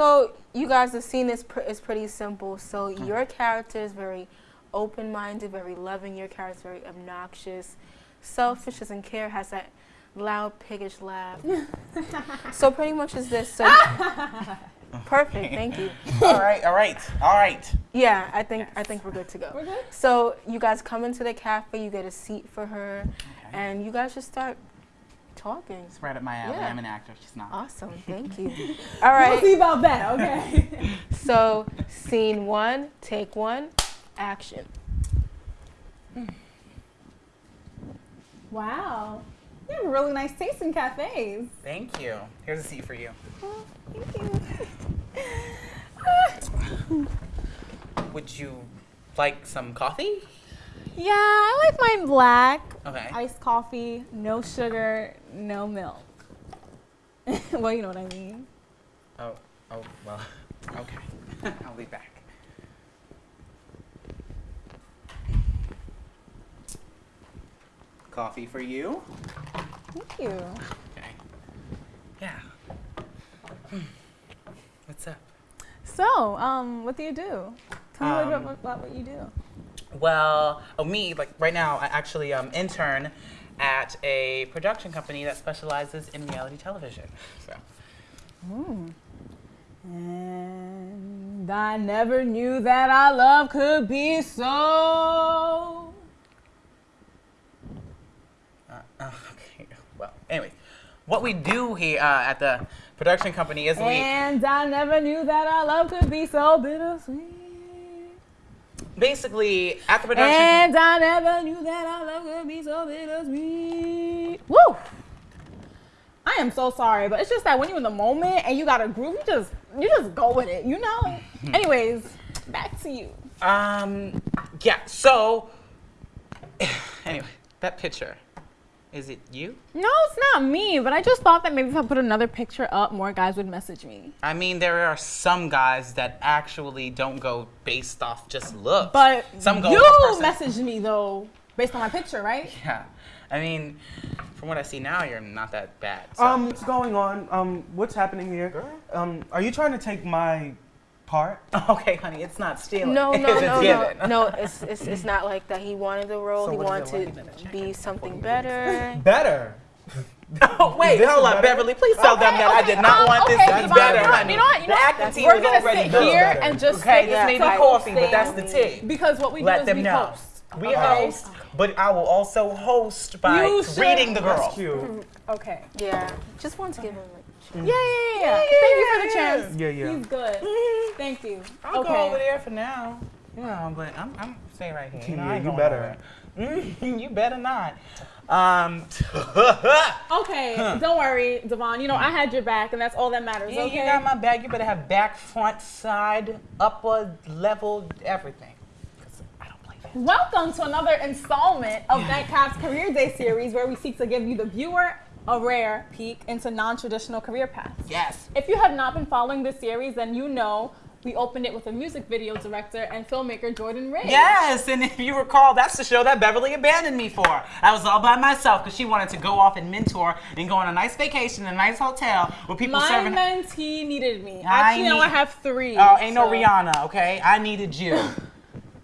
All right, so you guys have seen this. Pr- it's pretty simple. So mm. your character is very open-minded, very loving. Your character is very obnoxious, selfish, doesn't care, has that loud piggish laugh. so pretty much is this. So perfect. Thank you. all right, all right, all right. Yeah, I think I think we're good to go. We're good? So you guys come into the cafe, you get a seat for her, Okay. and you guys just start talking. It's right up my alley. Yeah. I'm an actor. She's not. Awesome, thank you. All right. We'll see about that, okay? so scene one, take one, action. Hmm. wow. You have a really nice taste in cafes. Thank you. Here's a seat for you. Oh, thank you. Would you like some coffee? Yeah, I like mine black. Okay. Iced coffee, no sugar, no milk. well, you know what I mean. Oh, oh, well, okay. I'll be back. Coffee for you. Thank you. Okay. Yeah. Hmm. What's up? So, um, what do you do? Tell me a little Um, bit about what you do. Well, oh, me, like right now, I actually um, intern at a production company that specializes in reality television. So, And I never knew that our love could be so. uh, uh, okay. Well, anyway, what we do here uh, at the production company is we. And I never knew that our love could be so bittersweet. Basically at the production And I never knew that our love could be so bittersweet. Woo! I am so sorry, but it's just that when you're in the moment and you got a groove, you just you just go with it, you know. Anyways, back to you. um yeah so anyway that picture is it you No, it's not me, but I just thought that maybe if I put another picture up, more guys would message me. i mean there are some guys that actually don't go based off just looks But some go you messaged me though, based on my picture, right? yeah i mean from what i see now you're not that bad so. Um, what's going on? Um, what's happening here? Girl. Um, are you trying to take my part? okay honey it's not stealing No, no, no, no, no. It's, it's it's not like that. He wanted the role. So he wanted to be something better. Better. Oh, wait, hold is up. Beverly. Please tell them that I did not um, want this to be better, you know what- honey. You know what? You know the what? acting team We're gonna sit better. here better. and just Okay, sit this may be coffee, but that's the me. tea. Because what we do is we know. host. We okay? host, but I will also host by reading the girl. That's cute. Okay. Yeah, just wanted to give him like. Yeah, yeah, yeah, yeah. Thank you for the chance. Yeah, yeah. He's good. Thank you. I'll go over Okay. there for now. Yeah, but I'm, I'm staying right here. know, I Yeah, ain't you going better. nowhere. You better not. Um, Okay. Don't worry, Devon. You know I had your back, and that's all that matters. yeah, okay. you got my back. You better have back, front, side, upper, level, everything. 'Cause I don't play that. Welcome to another installment of Nightcap's Career Day series, where we seek to give you the viewer a rare peek into non-traditional career paths. Yes. If you have not been following this series, then you know we opened it with a music video director and filmmaker Jordan Ray. Yes, and if you recall, that's the show that Beverly abandoned me for. I was all by myself because she wanted to go off and mentor and go on a nice vacation in a nice hotel with people My serving. mentee needed me. I Actually, now I have three. Oh, ain't no Rihanna, okay? I needed you.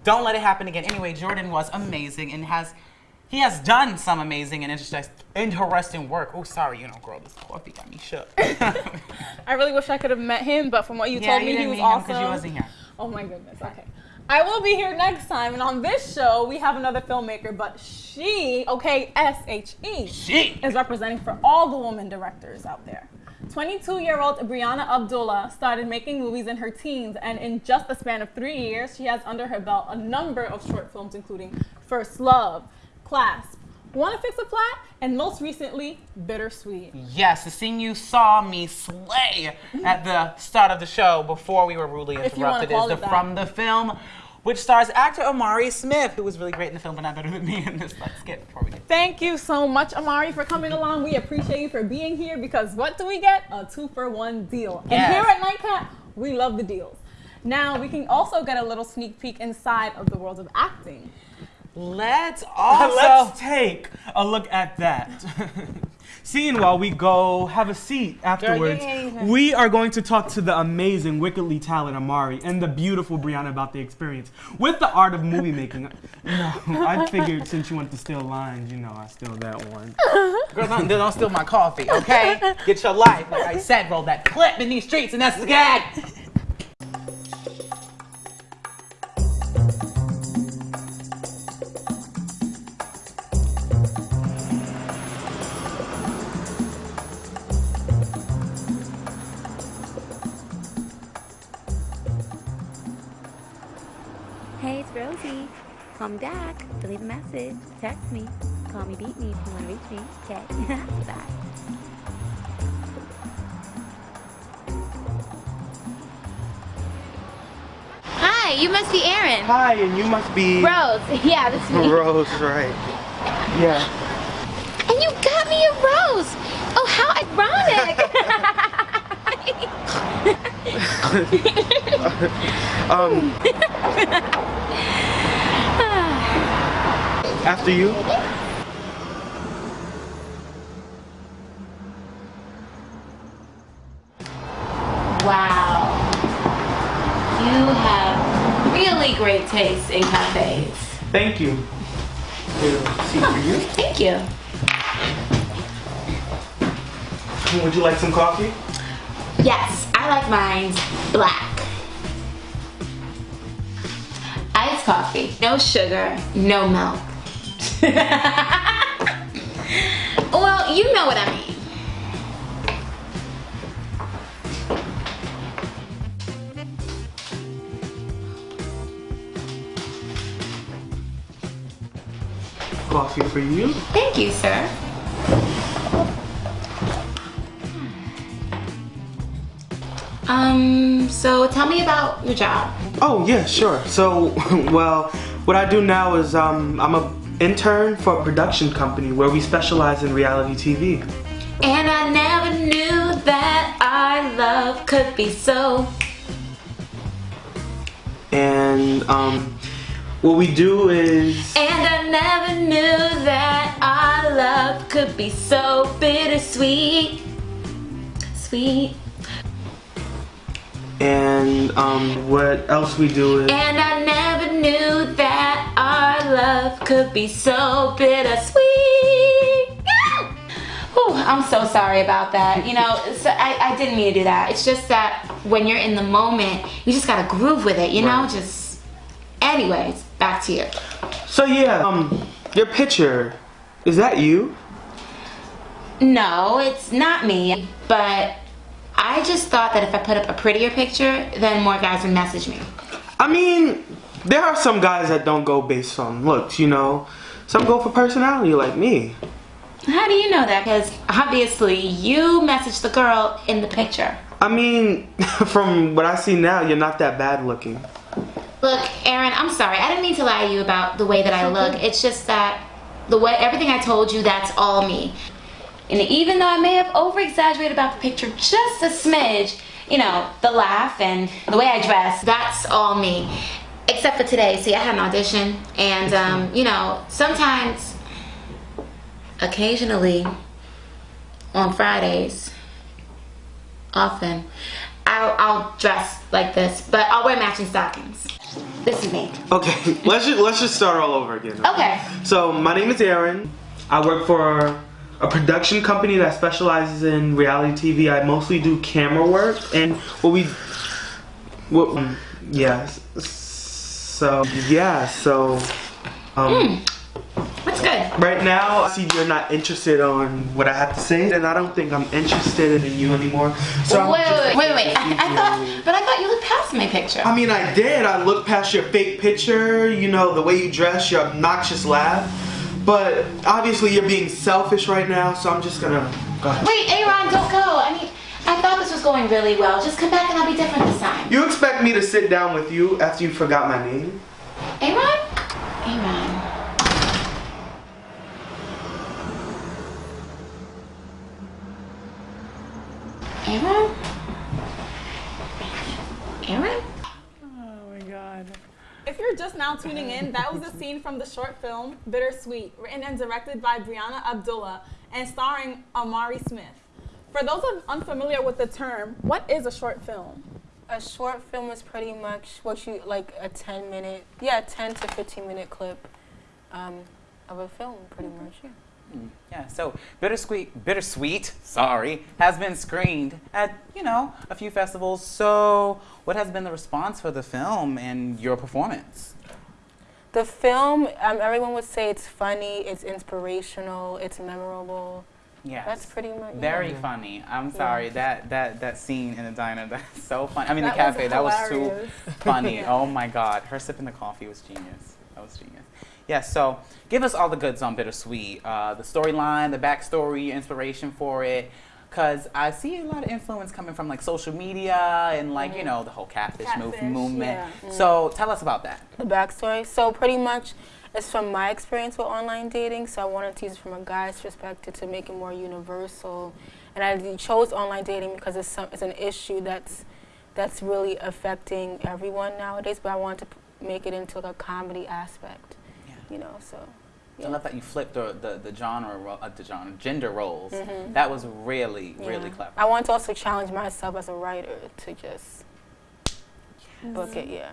Don't let it happen again. Anyway, Jordan was amazing and has he has done some amazing and interest- interesting work. Oh, sorry, you know, girl, this coffee got me shook. I really wish I could have met him, but from what you yeah, told you me, he didn't was awesome. because you wasn't here. Oh my goodness. Okay. I will be here next time, and on this show we have another filmmaker, but she, okay, S H E, She. is representing for all the women directors out there. 22-year-old Brianna Abdullah started making movies in her teens, and in just a span of three years, she has under her belt a number of short films, including First Love, Clasp, Wanna Fix a Flat, and most recently, Bittersweet. Yes, the scene you saw me slay at the start of the show before we were rudely If you wanna interrupted is the from the film, which stars actor Amari Smith, who was really great in the film, but not better than me in this. Let's skip before we get. Thank you so much, Amari, for coming along. We appreciate you for being here because what do we get? A two for one deal. Yes. And here at Nightcap, we love the deals. Now, we can also get a little sneak peek inside of the world of acting. Let's also. Let's take a look at that. Seeing while we go have a seat afterwards, ain't even- we are going to talk to the amazing, wickedly talented Amari and the beautiful Brianna about the experience with the art of movie making. You know, I figured since you went to steal lines, you know, I steal that one. Girl, don't, don't steal my coffee, okay? Get your life. Like I said, roll that clip in these streets, and that's the gag. Call me back. To leave a message. Text me. Call me, beat me if you want to reach me. Okay. Bye. Hi, you must be Aaron. Hi, and you must be Rose. Yeah, that's me. Rose, right? Yeah. And you got me a rose. Oh, how ironic. Um. After you. Wow. You have really great taste in cafes. Thank you. Seat for you. Thank you. Would you like some coffee? Yes, I like mine black. Iced coffee. No sugar, no milk. well, you know what I mean. Coffee for you. Thank you, sir. Um, so tell me about your job. Oh yeah, sure. So, well, what I do now is um, I'm a intern for a production company where we specialize in reality TV. And I never knew that our love could be so. And um, what we do is And I never knew that our love could be so bittersweet. Sweet. And um, what else we do is And I never knew that our love could be so bittersweet. Yeah! Whew, I'm so sorry about that. You know, so I, I didn't mean to do that. It's just that when you're in the moment, you just gotta groove with it, you know? Right. Just. Anyways, back to you. so yeah. Um, your picture is that you? No, it's not me. But I just thought that if I put up a prettier picture, then more guys would message me. I mean, there are some guys that don't go based on looks, you know. Some go for personality, like me. How do you know that? Because obviously you messaged the girl in the picture. I mean, from what I see now, you're not that bad looking. Look, Aaron, I'm sorry. I didn't mean to lie to you about the way that I look. It's just that the way everything I told you, that's all me. And even though I may have over exaggerated about the picture just a smidge, you know, the laugh and the way I dress, that's all me. Except for today. See, I had an audition, and, um, you know, sometimes, occasionally, on Fridays, often, I'll, I'll dress like this, but I'll wear matching stockings. This is me. Okay, let's just let's just start all over again. Okay. So my name is Aaron. I work for a production company that specializes in reality TV. I mostly do camera work, and what we, what, um, yeah. So yeah, so um, What's good? right now, I see you're not interested on what I have to say, and I don't think I'm interested in you anymore. So wait, wait, wait, wait. I, I thought, but I thought you looked past my picture. I mean, I did. I looked past your fake picture, you know, the way you dress, your obnoxious laugh. But obviously, you're being selfish right now, so I'm just gonna go ahead. Wait, Aaron, don't go. I mean, I thought this was going really well. Just come back and I'll be different this time. You expect me to sit down with you after you forgot my name? Aaron? Aaron. Aaron? Aaron? Oh my god. If you're just now tuning in, that was a scene from the short film Bittersweet, written and directed by Brianna Abdullah and starring Amari Smith. For those un- unfamiliar with the term, what is a short film? A short film is pretty much what you like a 10 minute, yeah, 10 to 15 minute clip um, of a film, pretty much. Yeah. Mm, Yeah, so Bittersweet, Bittersweet, sorry, has been screened at, you know, a few festivals. So, what has been the response for the film and your performance? The film, um, everyone would say it's funny, it's inspirational, it's memorable. Yeah, That's pretty much yeah. Very funny. I'm sorry that that that scene in the diner that's so funny. I mean That the cafe that was too funny. Oh my god, her sipping the coffee was genius. That was genius. Yeah. So give us all the goods on Bittersweet. Uh, the storyline, the backstory, inspiration for it. Cause I see a lot of influence coming from like social media and like you know the whole catfish, move, Catfish, movement. yeah. So tell us about that. the backstory. So pretty much, it's from my experience with online dating. So I wanted to use it from a guy's perspective to make it more universal. And I chose online dating because it's some, it's an issue that's that's really affecting everyone nowadays. But I wanted to make it into like a comedy aspect. Yeah. You know, so. I love that you flipped the the, the genre, uh, the genre, gender roles. Mhm. That was really really clever. I want to also challenge myself as a writer to just book it. Yeah.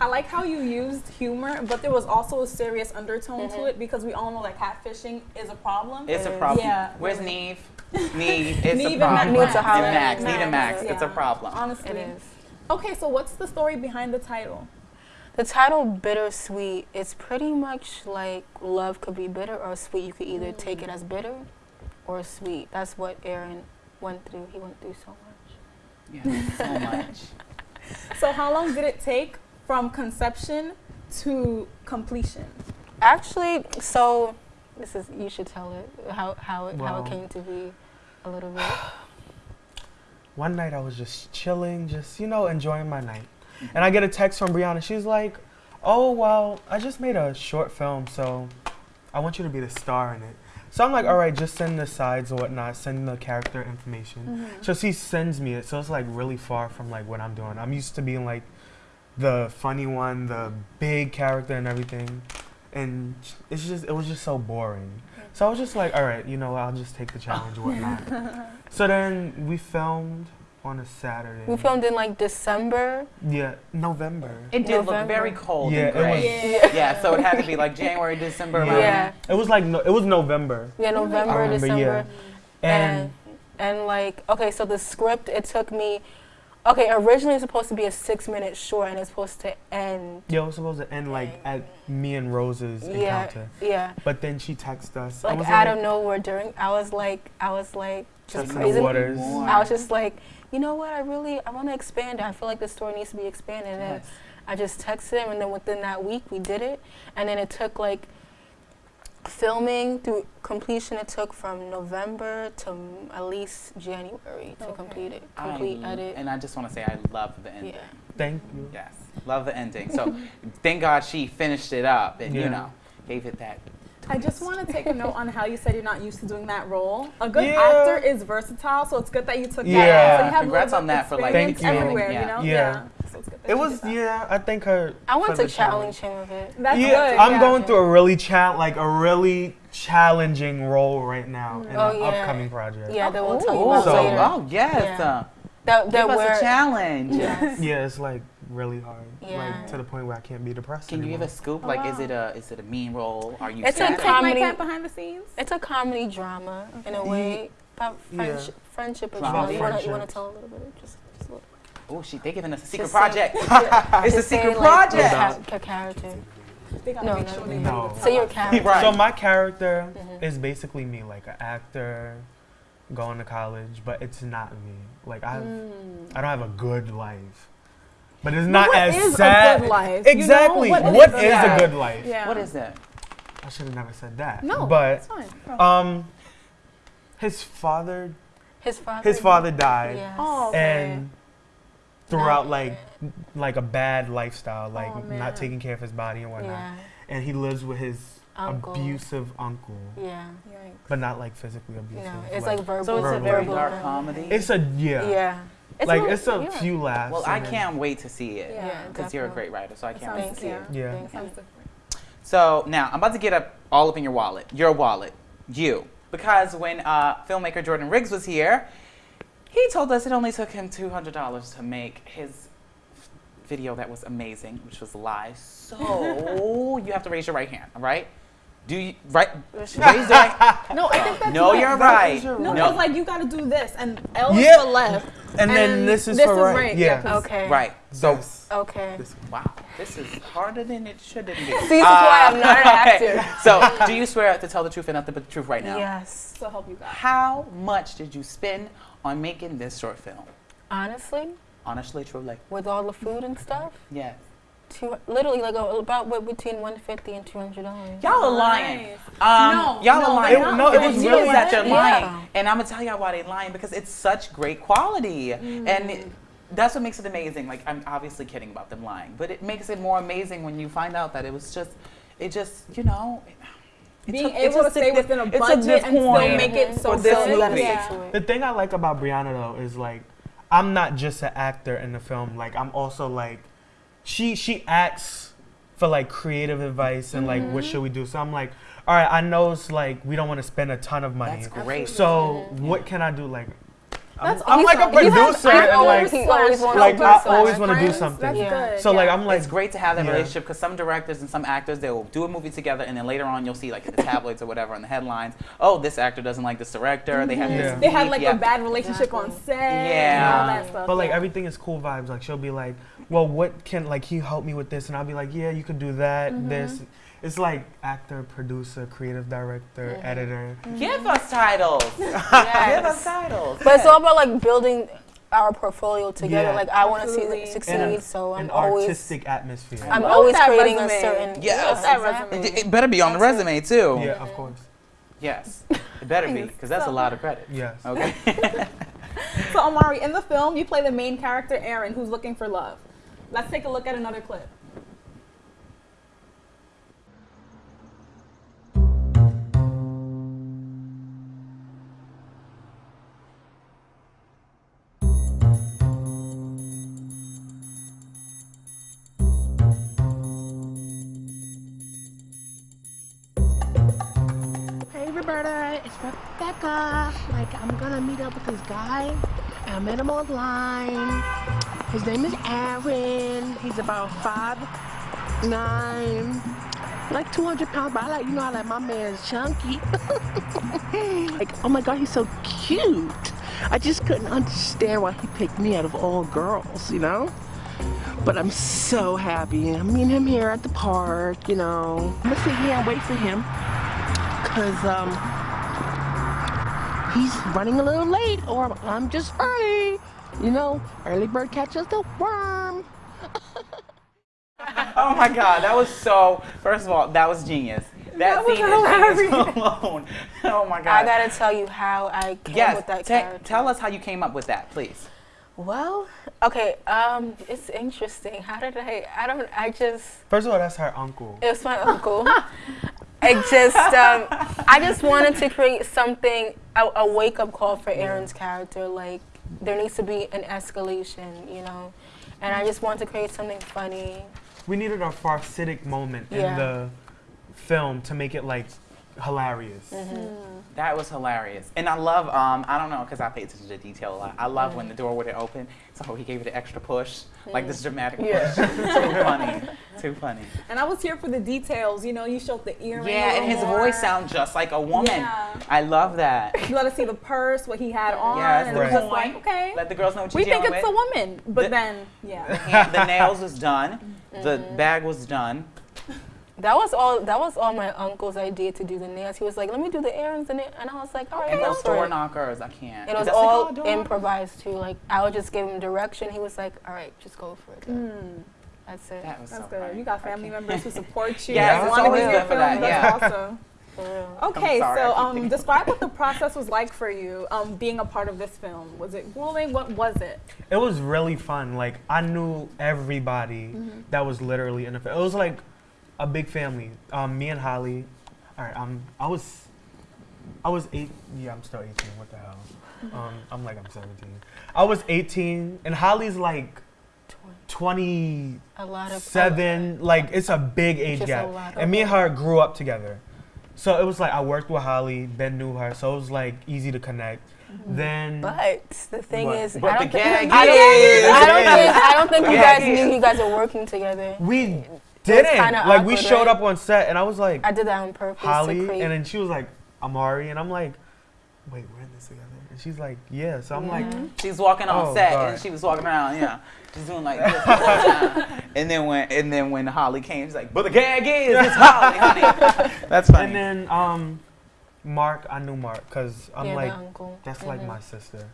I like how you used humor, but there was also a serious undertone to Mhm. it because we all know that catfishing is a problem. It's a problem. Yeah. Where's Nev? Nev, it's Nev a and problem. Max. Need to holler And at Max, Nev and Max, Max, it's a problem. Honestly. It is. Okay, so what's the story behind the title? The title Bittersweet is pretty much like love could be bitter or sweet. You could either take it as bitter or sweet. That's what Aaron went through. He went through so much. Yeah, so much. So how long did it take from conception to completion? Actually, so this is you should tell it how how it, how it came to be a little bit. One night I was just chilling, just you know, enjoying my night, Mm-hmm. and I get a text from Brianna. She's like, "Oh well, I just made a short film, so I want you to be the star in it." So I'm like, "All right, just send the sides or whatnot, send the character information." Mm-hmm. So she sends me it, so it's like really far from like what I'm doing. I'm used to being like the funny one, the big character and everything, and it's just it was just so boring. So I was just like, all right, you know, I'll just take the challenge or whatnot. so then we filmed on a Saturday. We filmed in like December. Yeah, November. It did look very cold Yeah, and it gray. was- Yeah. so it had to be like January, December. Yeah. Yeah. It was like no, it was November, Yeah, November, I remember, December. yeah. and and and like okay so the script it took me okay originally it's supposed to be a six minute short and it's supposed to end yeah, it was supposed to end like at me and Rose's yeah encounter. yeah But then she texted us. like it was out like, of nowhere during i was like i was like just Testing the praising waters. i was just like you know what i really i want to expand it i feel like the story needs to be expanded and Yes. i just texted him and then within that week we did it and then it took like filming through completion it took from november to at least january to Okay. complete it complete l- edit And I just want to say I love the ending. Yeah. Thank you. Yes, love the ending. So thank God she finished it up and you know gave it that. I just want to take a note on how you said you're not used to doing that role. A good Yeah. actor is versatile, so it's good that you took that. Yeah. So you have Congrats a little on that for, like, experience Thank you. everywhere, Yeah. you know? Yeah. So it's good that It was yeah. I think her. I want for to the challenge him a bit. That's yeah, good. I'm yeah. going through a really cha- like a really challenging role right now in Oh, an yeah. upcoming project. Yeah, that we'll tell you Ooh, about So- later. oh yes, Yeah. uh, that give us a challenge. Yes. Yeah, it's like really hard. Yeah. Like to the point where I can't be depressed. Can you give a scoop? Oh, like, is it a is it a mean role? Are you? It's a sad? Take my comedy- cat behind the scenes. It's a comedy drama in a way. About Yeah. friendship, friendship or Drama. drama. You want to you want to tell a little bit? Just, just a little. Oh, she they giving us a secret say- project. it's a Just say, secret like, project. ca- character. They gotta No, make no, sure they no. know the Say your character. Right. So my character Mhm. is basically me, like an actor, going to college, but it's not me. Like I, have, I don't have a good life. But it's not what as is a sad. good life? You know? Exactly. What what is is, a good life? Yeah. What is that? I should have never said that. No, But it's fine. Bro. um, his father, His father. his father died, Yes. oh, okay. and throughout like like a bad lifestyle, like Oh, not taking care of his body and whatnot. Yeah. And he lives with his Uncle. abusive uncle, Yeah. Yikes. but not like physically abusive. No, it's like verbal. So it's a Verbal very dark comedy. It's a yeah. Yeah. It's like a- it's a yeah. few laughs. Well, I and then- can't wait to see it. Yeah, Because you're a great writer, so I can't wait to see it. scary. Yeah. Sounds different. So now I'm about to get up all up in your wallet, your wallet, you, because when uh, filmmaker Jordan Riggs was here, he told us it only took him two hundred dollars to make his video that was amazing, which was live. So you have to raise your right hand, all right? Do you right? Raise your right. No, I think that's No, right. you're That right. is your No, No. it's like you gotta do this, and L is Yeah. for left, And then this is for right. Yeah. 'cause- Okay. Right. So Yes. Okay. This- wow, this is harder than it should be. See, this is why I'm not ah, an actor. so do you swear to tell the truth and nothing but the truth right now? Yes. to help you guys. How much did you spend on making this short film? Honestly, Honestly, truly. with all the food and stuff, Yes. Two, literally like a, about what between 150 and 200 dollars. Y'all are lying. Nice. Um, No, y'all no, are lying. they're no, it It was was really that you're Yeah. lying. And I'm gonna tell y'all why they're lying because it's such great quality. And it, that's what makes it amazing. Like I'm obviously kidding about them lying, but it makes it more amazing when you find out that it was just, it just, you know. it- it Being took- it able to just stay this- within a it budget this and still make it so for good. you gotta movie. Yeah. stick to it. The thing I like about Brianna though is like I'm not just an actor in the film. Like I'm also like she she acts for like creative advice and like what should we do. So I'm like, all right, I know it's like we don't want to spend a ton of money. That's great. So what can I do? Like I'm, That's I'm like a awesome. You have producer and like He always like I always want to do something. That's Yeah. good. So like. I'm like it's great to have that Yeah. relationship because some directors and some actors they'll do a movie together and then later on you'll see like in the tabloids or whatever in the headlines oh this actor doesn't like this director they have Yeah. this They had like yeah. a bad relationship on set. Yeah. And all that stuff. But like everything is cool vibes. Like she'll be like, "Well, what can like he help me with this?" And I'll be like, "Yeah, you could do that, Mm-hmm. this." It's like actor, producer, creative director, Mm-hmm. editor. give us titles yes. give us titles But it's all about like building our portfolio together. Yeah. Like I want to see Absolutely. it And succeed, a- so I'm An always artistic atmosphere. I'm Love always creating resume. a certain Yes. that exactly. it, it better be on the resume too yeah, of course. yes it better be because that's a lot of credit Yes. okay So Amari, in the film, you play the main character Aaron, who's looking for love. Let's take a look at another clip. Hey Roberta, it's Rebecca. Like I'm gonna meet up with this guy. I met him online. His name is Aaron. He's about five nine, like 200 pounds. But I like, you know, I like my man's chunky. like, oh my God, he's so cute. I just couldn't understand why he picked me out of all girls, you know. But I'm so happy. I'm meeting him here at the park, you know. I'm gonna sit here and wait for him because um, he's running a little late or I'm just early. You know, early bird catches the worm. oh my god that was so first of all that was genius that, That was scene is alone oh my god I gotta tell you how I came yes with that te- character. tell us how you came up with that please Well, okay. Um, it's interesting. How did I? I don't. I just. First of all, that's her uncle. It was my uncle. I just, um, I just wanted to create something, a, a wake up call for Aaron's character. Like, there needs to be an escalation, you know? And I just want to create something funny. We needed a farcitic moment in the film to make it like hilarious. Mm-hmm. That was hilarious. And I love, um, I don't know, because I pay attention to detail a lot. I love Mm. when the door wouldn't open, so he gave it an extra push, like this dramatic Yeah. push. Too funny. Too funny. And I was here for the details. You know, you showed the earring. Yeah, and his more. voice sounds just like a woman. Yeah. I love that. You let us see the purse, what he had on, Yes, and the it was just like, okay. Let the girls know what we you're think it's with. a woman, but The- then, yeah. hand- the nails was done. The Mm-hmm. bag was done. That was all. That was all my uncle's idea to do the nails. He was like, "Let me do the errands," and, it, and I was like, "All right." And go those door knockers, I can't. It was all called door knockers? improvised too. Like I would just give him direction. He was like, "All right, just go for it." then." That's it. That was That's so good. funny. You got family members who support you. Yes, and wanna always be good your for that, That's yeah. awesome. Okay, sorry, so um, describe what the process was like for you, um, being a part of this film. Was it grueling? What was it? It was really fun. Like I knew everybody Mm-hmm. that was literally in the film. It was like a big family. Um, me and Holly. All right. Um, I was I was eight. Yeah, I'm still 18. What the hell? Um, I'm like I'm 17. I was 18, and Holly's like 27. A lot of like it's a big age Just a gap. lot And me and her grew up together, so it was like I worked with Holly. Ben knew her, so it was like easy to connect. Then But the thing What? is, But I don't think, gag I don't, is- I don't think, I don't think you guys knew you guys were working together. we didn't kinda like we showed right? up on set, and I was like I did that on purpose Holly, to and then she was like Amari, and I'm like, wait, we're in this together. And she's like, yeah. So I'm like, She's walking on Oh, set God. and she was walking around, yeah. She's doing like this. and then when and then when Holly came, she's like, but the gag is it's Holly, honey. That's funny. and then um, Mark, I knew Mark because I'm yeah, like, the uncle. that's like Mhm. my sister.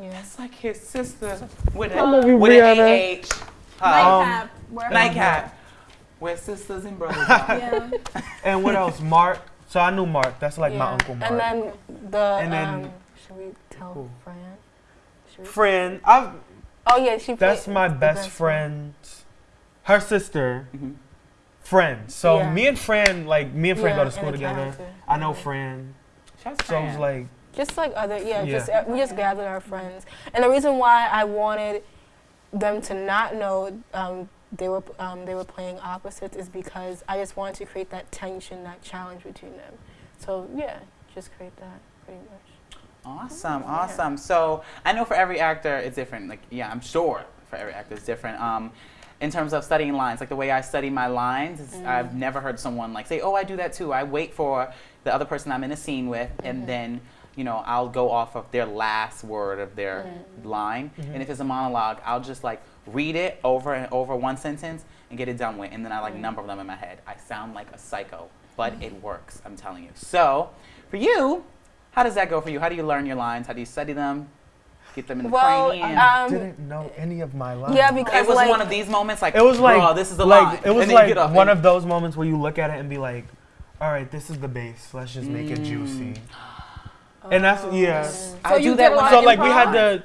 Yeah. That's like his sister with I love you, a with an Brianna. AH. Huh? Um, Nightcap. We're Nightcap. We're sisters and brothers. Yeah. And what else? Mark. So I knew Mark. That's like my uncle Mark. And then the And then- um, should we tell Who? Fran? Should we? friend. I've, Oh yeah, she. that's played my the best friend. Her sister. Mhm. Friend. So Yeah. me and Fran, like me and Fran Yeah, go to school together. character. I know Yeah. Fran. Shout out So it was like, Just like other, yeah, Yeah. just uh, we just gathered our friends, and the reason why I wanted them to not know um, they were um, they were playing opposites is because I just wanted to create that tension, that challenge between them. So yeah, just create that pretty much. Awesome, awesome. So I know for every actor it's different. Like, yeah, I'm sure for every actor it's different. Um, in terms of studying lines, like the way I study my lines, is I've never heard someone like say, "Oh, I do that too." I wait for the other person I'm in a scene with, and then you know I'll go off of their last word of their line. Mm-hmm. And if it's a monologue, I'll just like read it over and over one sentence and get it done with, and then I like mm-hmm. number them in my head. I sound like a psycho, but mm-hmm. it works. I'm telling you. So for you, how does that go for you? How do you learn your lines? How do you study them? Get them in the Well, cranium? um, didn't know any of my lines. yeah, because it was like, one of these moments like It was like, "Bruh, this is the like line. it was and then you like one of those moments where you look at it and be like, all right, this is the base. Let's just make it mm. juicy. And that's yeah. I you do did that a when lot So of like we had improv? to.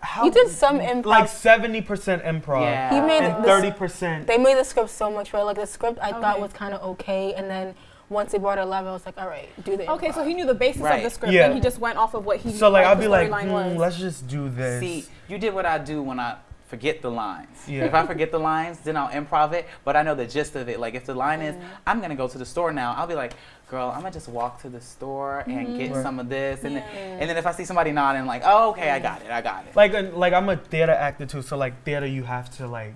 How, you did some improv. like seventy percent improv Yeah. he made and the, thirty percent. They made the script so much better. Like the script, I thought was kind of okay, and then once they brought it live, I was like, all right, do the. Okay, improv. so he knew the basis of the script, Yeah. and he just went off of what he. So like liked I'll be like, storyline hmm, let's just do this. See, you did what I do when I forget the lines. Yeah. If I forget the lines, then I'll improv it, but I know the gist of it. Like if the line Mm. is, I'm gonna go to the store now, I'll be like, girl, I'm gonna just walk to the store and get Right. some of this, and Yeah. then, and then if I see somebody nodding, like, oh, okay, I got it, I got it. like uh, like I'm a theater actor too, so like theater you have to like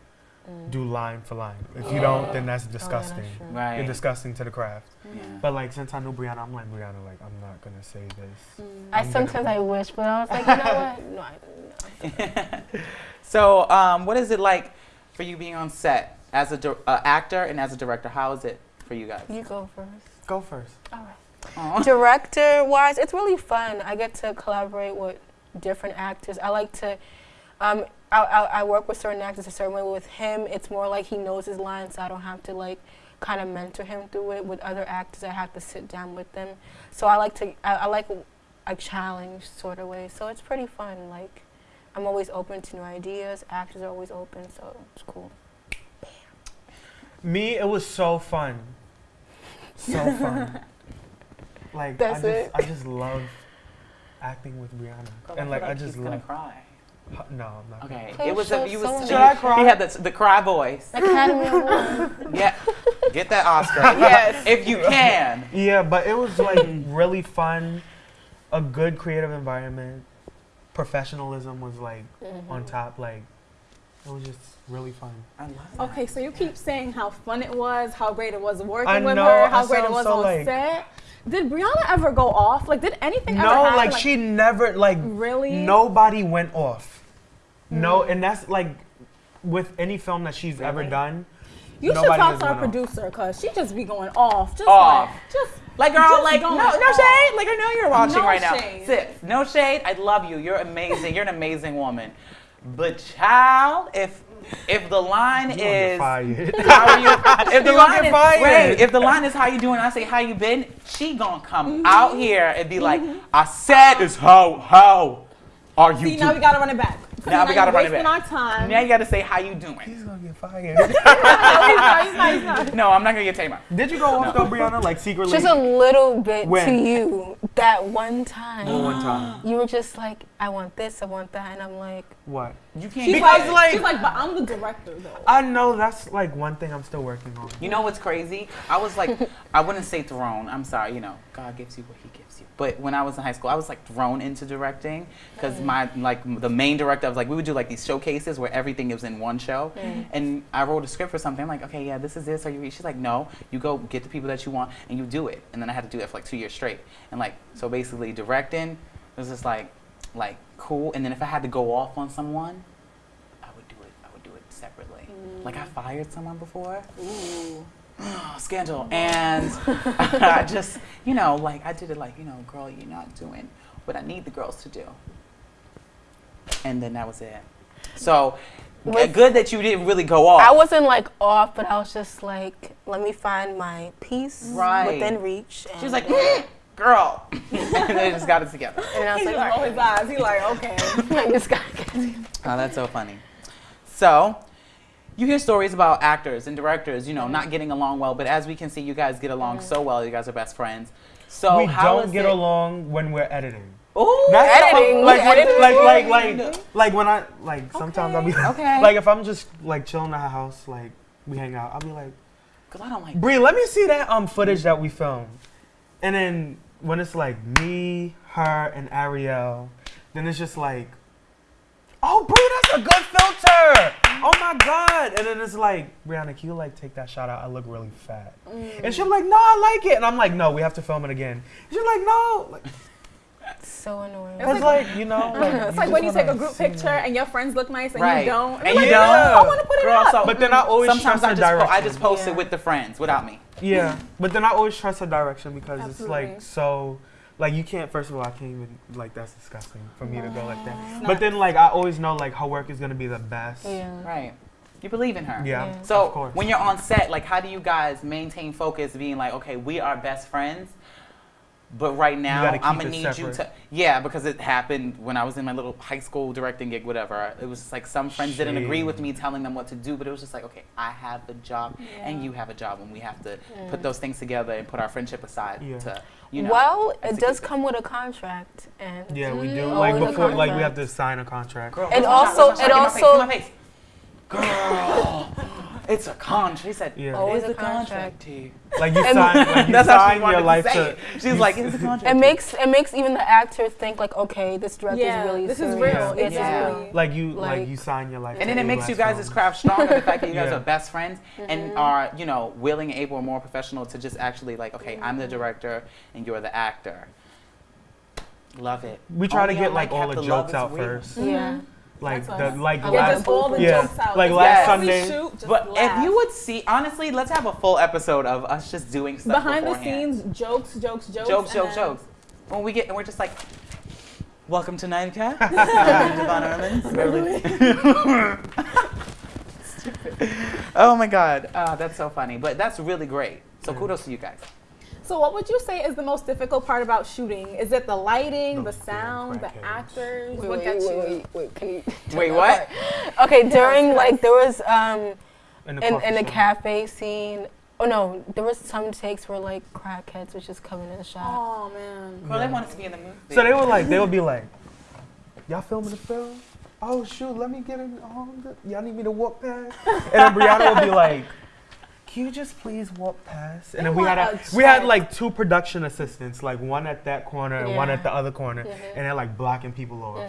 do line for line. If you don't, then that's disgusting. true. Right. You're disgusting to the craft. Yeah. But like since I knew Brianna, I'm like Brianna, like I'm not gonna say this. I I'm sometimes I wish, but I was like, you know what? No, I, no. So, um, what is it like for you being on set as a dir- uh, actor and as a director? How is it for you guys? You go first. Go first. All right. Aw. Director wise, it's really fun. I get to collaborate with different actors. I like to. Um, I, I, I work with certain actors a certain way. With him, it's more like he knows his lines, so I don't have to like kind of mentor him through it. With other actors, I have to sit down with them. So I like to. I, I like a challenge sort of way. So it's pretty fun. Like I'm always open to new ideas. Actors are always open, so it's cool. Me, it was so fun. So fun. like That's I just it. I just love acting with Brianna. Girl, and feel like I he's just gonna love cry. No, I'm not. Okay, it was show a, you was someone. Should I cry? he had the, the cry voice. Academy Award. Yeah, get that Oscar. yes, if you can. Yeah, but it was like really fun. A good creative environment. Professionalism was like mm-hmm. on top. Like it was just really fun. I love that. Okay, so you keep saying how fun it was, how great it was working I with know, her, I how great it was so, on like- set. Did Brianna ever go off? Like, did anything ever No, happen? like she never like Really? nobody went off. No, and that's like with any film that she's ever done. You should talk to our producer, cause she just be going off, just Off. like, just Like girl, Just like no, no off. shade. Like I know you're watching No right now. shade. Sis, no shade. I love you. You're amazing. You're an amazing woman. But child, if if the line You is how are you? If the You line get is wait, if the line is how you doing, I say how you been. She gonna come Mm-hmm. out here and be like, I said is how how are you see now we gotta run it back. Now we gotta you're run it wasting back. our time. Now you gotta say how you doing. He's gonna get fired. no, he's not, he's not, he's not. No, I'm not gonna get tamer. Did you go off though, Brianna? Like secretly? Just a little bit to you that one time. Well, one time. You were just like, I want this, I want that, and I'm like, What? You can't. She's Because, like, like- she's like, but I'm the director though. I know that's like one thing I'm still working on. You know what's crazy? I was like, I wouldn't say thrown. I'm sorry, you know, God gives you what He gives you. But when I was in high school, I was like thrown into directing because my like the main director I was like, we would do like these showcases where everything was in one show, and I wrote a script for something. I'm like, okay, yeah, this is this. Are you? She's like, no, you go get the people that you want and you do it. And then I had to do that for like two years straight. And like, so basically, directing was just like, like cool. And then if I had to go off on someone, I would do it. I would do it separately. Like I mm. fired someone before. scandal. And I just, you know, like I did it like, you know, girl, you're not doing what I need the girls to do. And then that was it. So With- good that you didn't really go off. I wasn't like off, but I was just like, let me find my peace Right. within reach. And, She was like, "Mm, girl. and they just got it together. and I was He's like, like, oh, his eyes. He's like, okay. I just get it. Oh, that's so funny. So, you hear stories about actors and directors, you know, not getting along well, but as we can see, you guys get along so well. You guys are best friends. So we how don't is get it- along when we're editing. Ooh, That's how- Editing, like, when- editing? like, like, like, like when I, like, sometimes I'll be, Okay. like, if I'm just like chilling at her house, like we hang out, I'll be like, because I don't like. Bree, let me see that um footage that we filmed, and then when it's like me, her, and Ariel, then it's just like, oh, Bree, that's a good filter. Oh my god! And then it's like, Brianna, can you like take that shot out? I look really fat. And she's like, no, I like it. And I'm like, no, we have to film it again. She's like, no. Like, So annoying. it's like, you know, like, It's like when you take a group picture it. and your friends look nice and Right. you don't. And you're you like, don't. "No, I want to put it Girl, up. so- But then I mm. always Sometimes trust I her just, po- I just post Yeah. it with the friends without me. Yeah, but then I always trust her direction because it's like so. Like you can't. First of all, I can't even like that's disgusting for me to go like that. But then like I always know like her work is gonna be the best. Yeah. Right. You believe in her. Yeah. Yeah. So of course. when you're on set, like, how do you guys maintain focus, being like, okay, we are best friends, but right now I'm gonna it need you to, yeah, because it happened when I was in my little high school directing gig, whatever. It was just like some friends didn't agree with me telling them what to do, but it was just like, okay, I have a job and you have a job, and we have to put those things together and put our friendship aside Yeah. to, you know. well, it does come with a contract, and yeah, we do. Mm. Like before, like we have to sign a contract. Girl, And where's my shot? also- Where's and Get my face, also- get my face. Girl, it's a contract. She said, Yeah. Oh, Always it's a a contract. contract. Like you And- sign, like you That's how she sign wanted your to life say to. it. She's like, it's a contract. it makes it makes even the actor think like, okay, this director Yeah, is really this is real. This is Yeah. real. Like you, like, Like- you sign your life. And to then it makes you less guys' films. craft stronger. the fact that you guys Yeah. are best friends and mm-hmm. are, you know, willing, able, and more professional to just actually like, okay, I'm the mm-hmm. director and you're the actor. Love it. We try to get like all the jokes out first. Yeah. Like the like Yeah, last- just all the Yeah. jokes out. Like last every Sunday. shoot, just But laugh. if you would see, honestly, let's have a full episode of us just doing stuff behind the scenes, jokes, jokes, jokes, jokes, jokes, jokes. When we get and we're just like, welcome to Nightcap. I'm Devon Erlins. Stupid. oh my God, uh, that's so funny. But that's really great. So kudos to you guys. So, what would you say is the most difficult part about shooting? Is it the lighting, the sound, the actors? Wait, what wait, gets you? wait, wait, wait, Wait, what? Okay, during like there was um in in, in the cafe scene. Oh no, there was some takes where like crackheads was just coming in the shot. Oh man. Well, they wanted to be in the movie. So they were like, they would be like, y'all filming the film? Oh shoot, let me get in. Oh, the- y'all need me to walk past? And then Brianna would be like, can you just please walk past? And They then we had a, a we had like two production assistants, like one at that corner and one at the other corner, Mhm. and they're like blocking people off.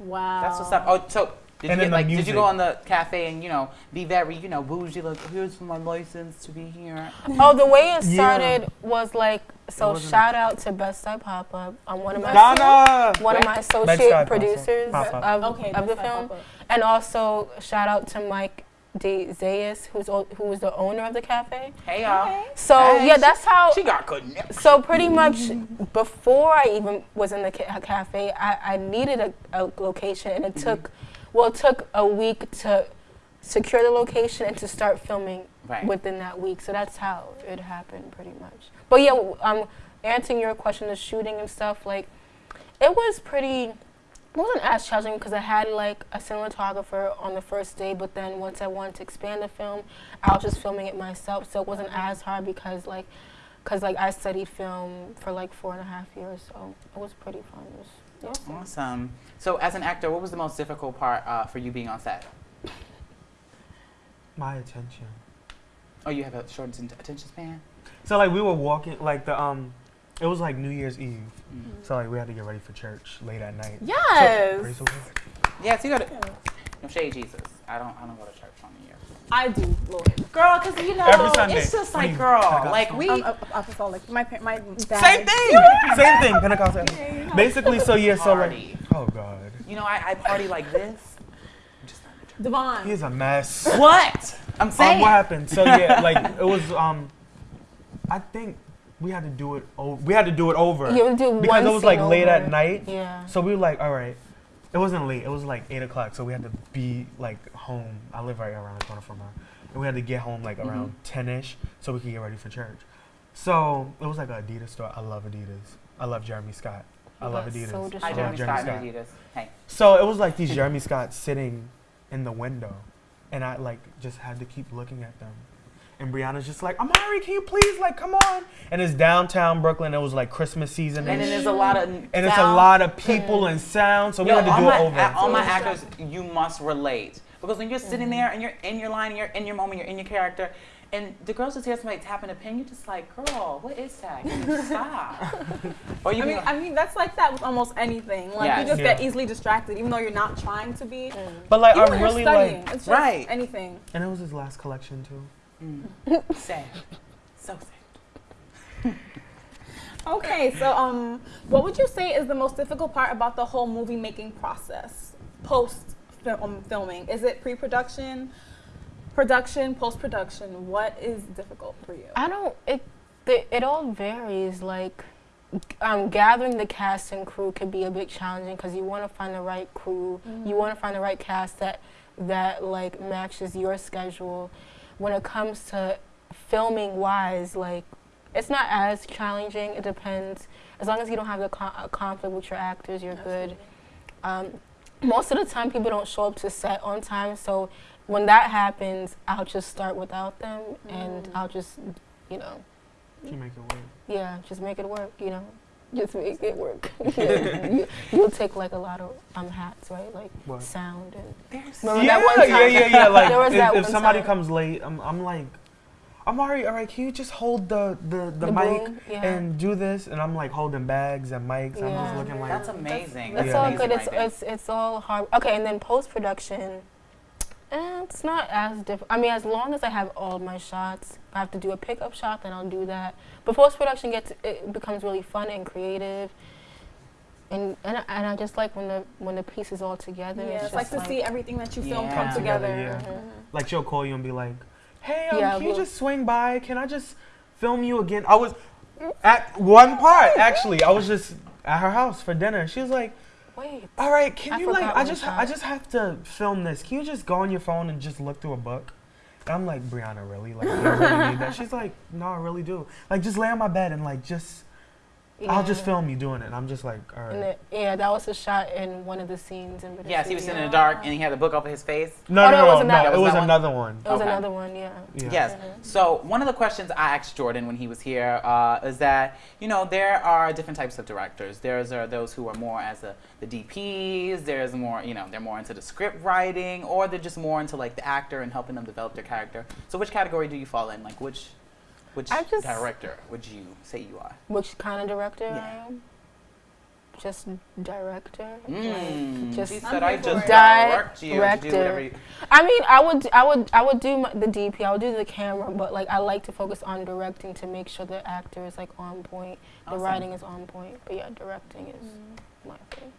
Wow. That's what's up. Oh, so did And you then get, the like did you go on the cafe and you know be very you know bougie like here's my license to be here. Oh, the way it Yeah. started was like so. wasn't Shout out to Best Side Pop Up. I'm one of my Donna! one of my Best Side associate Pop-Up. producers Pop-Up. of, Okay, of the that's film, Papa. and also shout out to Mike De Zayas, who's who was the owner of the cafe. Hey y'all. So Hey, yeah, that's how. She got connections. So pretty much before I even was in the ca- cafe, I, I needed a, a location, and it Mm-hmm. took, well, it took a week to secure the location and to start filming Right. within that week. So that's how it happened, pretty much. But yeah, um, answering your question, the shooting and stuff, like, it was pretty wasn't as challenging because I had like a cinematographer on the first day, but then once I wanted to expand the film, I was just filming it myself, so it wasn't as hard because like, cause like I studied film for like four and a half years, so it was pretty fun. It was, yeah. Awesome. So, as an actor, what was the most difficult part uh, for you being on set? My attention. Oh, you have a short attention span. So like we were walking like the um, it was like New Year's Eve. Mm. So like we had to get ready for church late at night. Yes. Praise the Lord. Yes, you got to. No shade, Jesus. I don't. I don't go to church on the Year. I do, Lord. Girl, cause you know, Every Sunday. it's just like, girl, like we. I'm a- apostolic. My pa- my dad. Same thing. Same thing. Pentecostal. Basically, so yeah, so like, oh god, You know, I, I party like this. I'm just not in church. Devon. he's a mess. What? I'm Um, saying. what happened? So yeah, like it was um, I think we had to do it. O- we had to do it over You would do because one it was like scene late at night. Yeah. So we were like, all right. It wasn't late. It was like eight o'clock. So we had to be like home. I live right around the corner from her, and we had to get home like mm-hmm. around ten ish so we could get ready for church. So it was like an Adidas store. I love Adidas. I love Jeremy Scott. I love That's Adidas. so Hi, I love Jeremy Jeremy Scott Scott. and Adidas. Hey. So it was like these Jeremy Scott sitting in the window, and I like just had to keep looking at them. And Brianna's just like, Amari, can you please like come on? And it's downtown Brooklyn. It was like Christmas season, And then there's a lot of. and it's a lot of people and sound, so we Yo, had to do my, it over. all my actors, you must relate because when you're sitting mm-hmm. there and you're in your line, and you're in your moment, you're in your character, and the girls just hear somebody tapping a pen, you're just like, girl, what is that? Stop? or you I mean, like, I mean that's like that with almost anything. Like Yes. you just Yeah. get easily distracted, even though you're not trying to be. but like, Even I when you're really studying, like, it's just Right. anything. and it was his last collection too. Sad, so sad. Okay, so um, what would you say is the most difficult part about the whole movie making process post film, filming? Is it pre-production, production, post-production? What is difficult for you? I don't. It the, it all varies. Like, um, gathering the cast and crew could be a bit challenging because you want to find the right crew. You want to find the right cast that that like matches your schedule. When it comes to filming wise, like it's not as challenging. It depends. As long as you don't have the con- a conflict with your actors, you're good. Um, most of the time, people don't show up to set on time. So when that happens, I'll just start without them, and I'll just, you know, You make it work. yeah, just make it work. You know, just make it work. yeah, you, you'll take like a lot of um hats, right? Like What? sound and. There's Remember yeah, that one time? yeah, yeah, yeah. Like There was if, that if one somebody time. comes late, I'm, like, I'm already all right, can you just hold the the, the, The mic broom, yeah. and do this? And I'm like holding bags and mics. I'm just Yeah. looking like, That's amazing. That's Yeah. all amazing good. It's, right there. it's it's all hard. Okay, and then post production, eh, it's not as diff. I mean, as long as I have all my shots, if I have to do a pickup shot, then I'll do that. But post production gets it becomes really fun and creative. And and I, and I just like when the when the piece is all together. Yeah, it's just like to see everything that you filmed Yeah. come Come together. together, yeah. like she'll call you and be like, hey, um, Yeah, can you just swing by? Can I just film you again? I was at one part actually. I was just at her house for dinner. She was like. Wait, All right, can I you like? I just. I just have to film this. Can you just go on your phone and just look through a book? And I'm like, Brianna, really? Like, you really need that? She's like, No, I really do. Like, just lay on my bed and like, just I'll just film you doing it. And I'm just like, all And right. the, yeah, that was a shot in one of the scenes in Bittersweet. Yes, he was sitting in the dark and he had the book over his face. No, Oh, no, no, it wasn't that- no. It That was was that one? another one. It was Okay. another one, yeah. Yeah. Yes. So one of the questions I asked Jordan when he was here uh, is that you know there are different types of directors. There's are those who are more as a, the DPs. There's more you know they're more into the script writing, or they're just more into like the actor and helping them develop their character. So which category do you fall in? Like which which I just- director would you say you are? Which kind of director Yeah. I am? Just director. Mm, just she said I just direct you to do whatever director. you. I mean, I would, I would, I would do my, the DP. I would do the camera, but like I like to focus on directing to make sure the actor is like on point, the Awesome. writing is on point. But yeah, directing is Mm. my thing.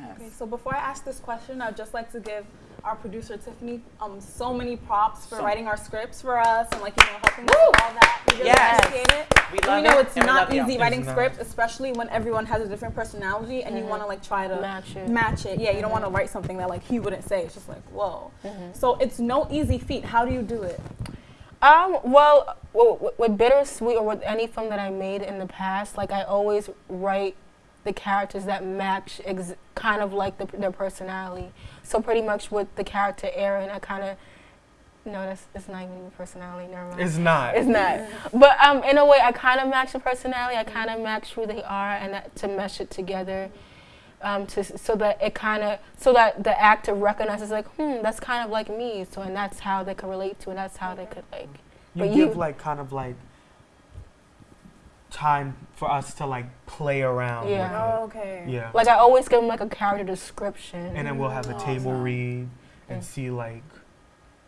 Yes. Okay, so before I ask this question, I'd just like to give our producer Tiffany um so many props for So- writing our scripts for us and like you know helping us with all that. We really Yes. appreciate it. We And love we know it, it's not you. easy writing It's not. scripts, especially when everyone has a different personality and you Mhm. want to like try to Match it. match it. Yeah, you don't want to write something that like he wouldn't say. It's just like whoa. So it's no easy feat. How do you do it? Um, well, with Bittersweet or with any film that I made in the past, like I always write the characters that match ex- kind of like the, their personality. So pretty much with the character Aaron, I kind of no, that's it's not even personality. Never mind. It's not. It's not. But um, in a way, I kind of match the personality. I kind of match who they are, and that, to mesh it together, um, to so that it kind of so that the actor recognizes like, hmm, that's kind of like me. So and that's how they could relate to, and that's how they could like. you but give you- like kind of like time for us to like play around Yeah. with. Oh, okay. Yeah. Like I always give them like a character description. and then we'll have a table Awesome. read and Mm. see like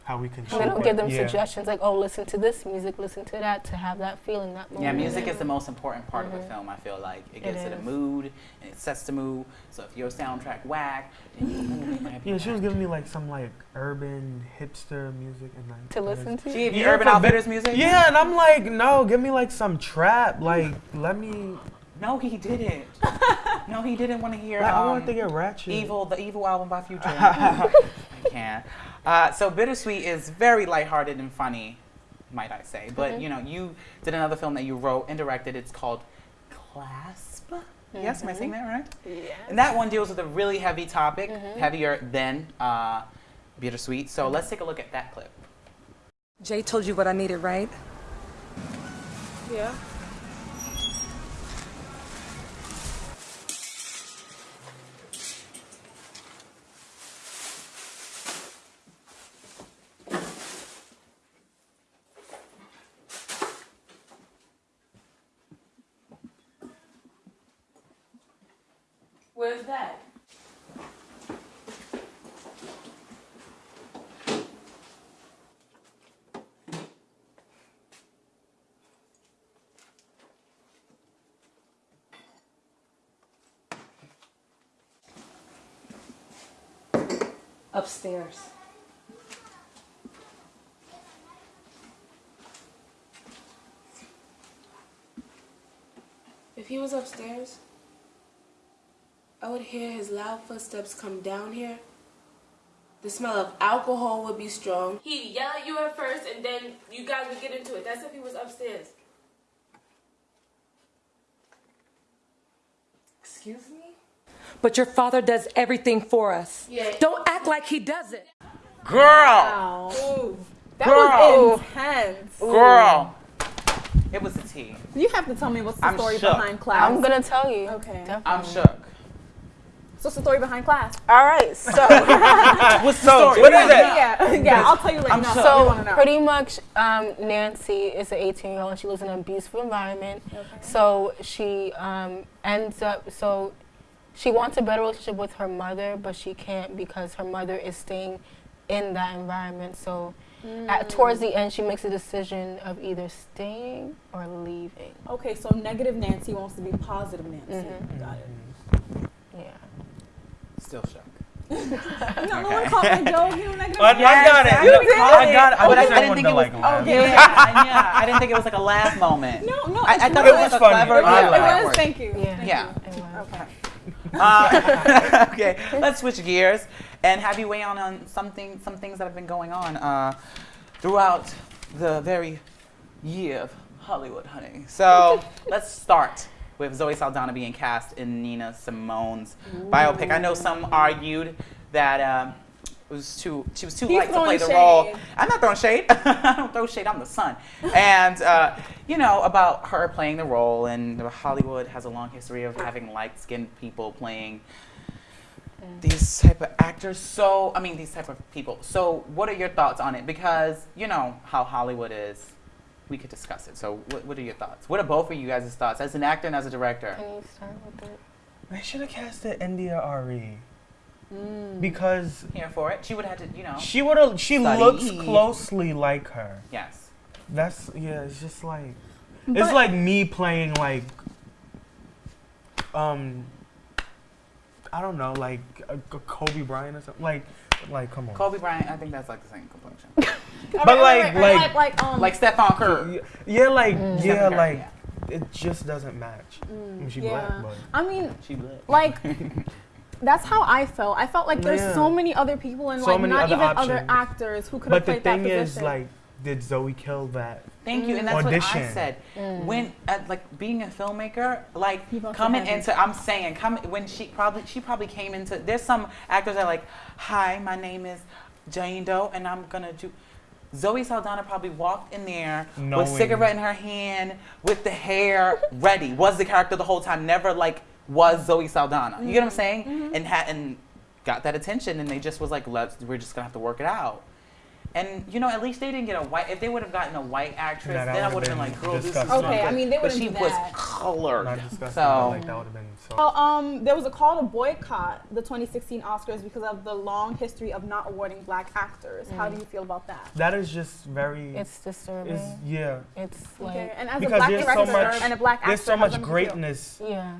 how we can and shape then give them yeah. suggestions like, oh, listen to this music, listen to that, to have that feeling, that moment. Yeah, music is the most important part of a Mhm. film. I feel like it It gets to the is. mood and it sets the mood. So if your soundtrack whack, then your might be Yeah, she was giving me like some like urban hipster music and like to listen to. She gave you Yeah, Urban for Outfitters music. Yeah, and I'm like, no, give me like some trap. Like, let me. No, he didn't. no, he didn't want to hear. Like, I um, want to get ratchet. EVOL, the EVOL album by Future. I can't. Uh, so Bittersweet is very lighthearted and funny, might I say. But Mhm. you know, you did another film that you wrote and directed. It's called Clasp. Yes, am I saying that right? Yeah. And that one deals with a really heavy topic, Mhm. heavier than uh, Bittersweet. So let's take a look at that clip. Jay told you what I needed, right? Yeah. Where's that? Upstairs. If he was upstairs, I would hear his loud footsteps come down here. The smell of alcohol would be strong. He'd yell at you at first, and then you guys would get into it. That's if he was upstairs. Excuse me? But your father does everything for us. Yeah. Don't act like he doesn't. Girl, Wow. That Girl. was intense. girl, it was a T. You have to tell me what's the I'm story shook. behind class. I'm gonna tell you. Okay. Definitely. I'm shook. So what's the story behind class? All right, so What's the So, story? what is it? Yeah, yeah. I'll tell you later. I'm No, so know. pretty much, um, Nancy is an 18 year old and she lives in an abusive environment. Okay. So she um, ends up so she wants a better relationship with her mother, but she can't because her mother is staying in that environment. So at, towards the end, she makes a decision of either staying or leaving. Okay, so negative Nancy wants to be positive Nancy. Mhm. Got it. Yeah. Still shook. No, no one called my joke. You know, negative. I, I got it. You did I got it. But I- I didn't think it was- like, laugh. Okay. Yeah, yeah. I didn't think it was like a laugh moment. No, no. I, I thought it was, was like a clever. I yeah, It was. Thank you. Yeah. Thank Yeah. you. Okay. Uh, okay, let's switch gears and have you weigh on on something, some things that have been going on uh, throughout the very year of Hollywood, honey. So let's start with Zoe Saldana being cast in Nina Simone's biopic. I know some argued that. Um, was too, she was too He's light to play throwing the role. I'm not throwing shade. I don't throw shade. I'm the sun. And uh, you know about her playing the role, and Hollywood has a long history of having light-skinned people playing these type of actors. So I mean, these type of people. So what are your thoughts on it? Because you know how Hollywood is. We could discuss it. So what, what are your thoughts? What are both of you guys' thoughts as an actor and as a director? Can you start with it? They should have casted India Arie Mm. because Here for it. She would have to, you know. she would have. She Study. looks closely like her. Yes. That's yeah. It's just like But- it's like me playing like um I don't know like a, a Kobe Bryant or something. Like like come on. Kobe Bryant. I think that's like the same complexion. But like- like- like, like, um, like Stephen Curry. Yeah, yeah, like Mm. yeah, Curry, like yeah. it just doesn't match. I mean, she yeah. black, but I mean, She would. like that's how I felt. I felt like there's Yeah. so many other people and So like many not other even other actors who could have played that position. but the played that thing is like did Zoe kill that? Thank you, and that's what I Audition. said. When uh, like being a filmmaker, like People have to coming into, I'm saying, come when she probably she probably came into. There's some actors that are like, "Hi, my name is Jane Doe, and I'm gonna do." Zoe Saldana probably walked in there Knowing. with cigarette in her hand, with the hair ready. Was the character the whole time? Never like was Zoe Saldana. You get what I'm mm-hmm. saying? Mm-hmm. And had and got that attention, and they just was like, "Let's. We're just gonna have to work it out." And you know, at least they didn't get a white. If they would have gotten a white actress, that then I would've been been like, "Girl, this is disgusting. Okay, I mean, they but wouldn't she was that. colored. Not So like that would have been so. Well, um, there was a call to boycott the 2016 Oscars because of the long history of not awarding black actors. How do mm. you feel about that? That is just very. It's disturbing. It's yeah. It's like Okay, and as a black there's so director much- and a black actor, There's so much does it feel? greatness, yeah.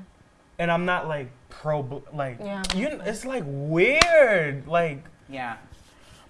And I'm not like pro. Like Yeah. you. kn- It's like weird. Like yeah.